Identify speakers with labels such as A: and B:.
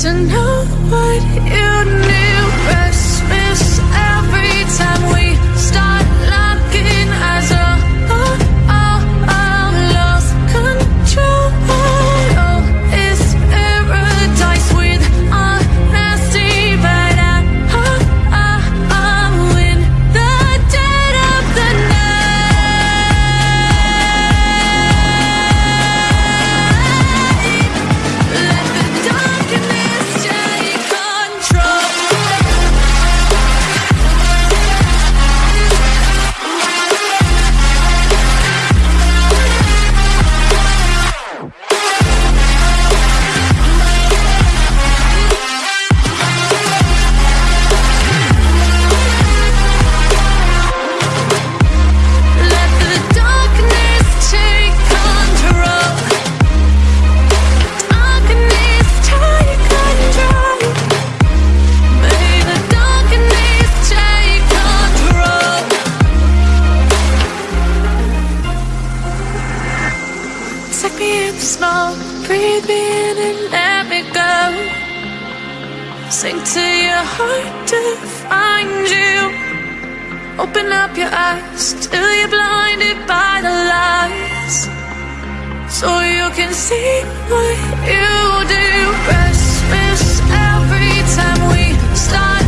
A: to know what you knew. Christmas every time we. Breathe me in and let me go. Sink to your heart to find you. Open up your eyes Till you're blinded by the lies So you can see what you do. Restless every time we start